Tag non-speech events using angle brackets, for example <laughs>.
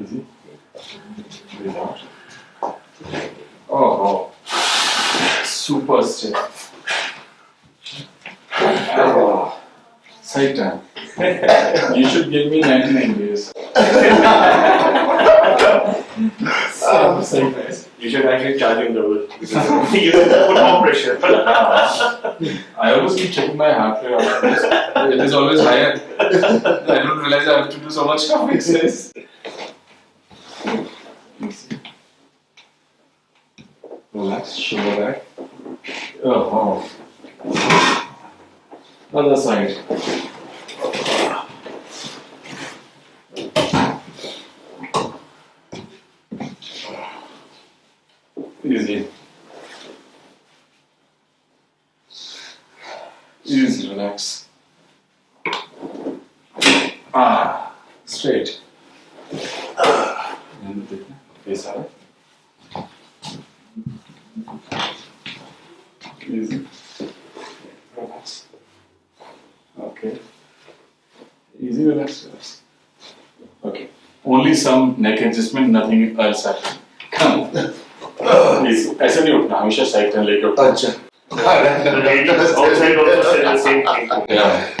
Easy. Oh, super step. Oh, Satan. you should give me 99 days. <laughs> so, so nice. You should actually charge him double. <laughs> <laughs> you put more pressure. I always keep checking my heart rate afterwards. It is always higher. I don't realize I have to do so much calf exercise. Relax, shoulder back. Oh, oh. Other side. Easy. Easy, relax. Ah, straight. And the face out. Easy. Relax. Okay. Easy, relax, relax. Okay. Only some neck adjustment, nothing else happened. Come. Please. ऐसे नहीं उठना हमेशा side turn लेके उठना अच्छा yeah.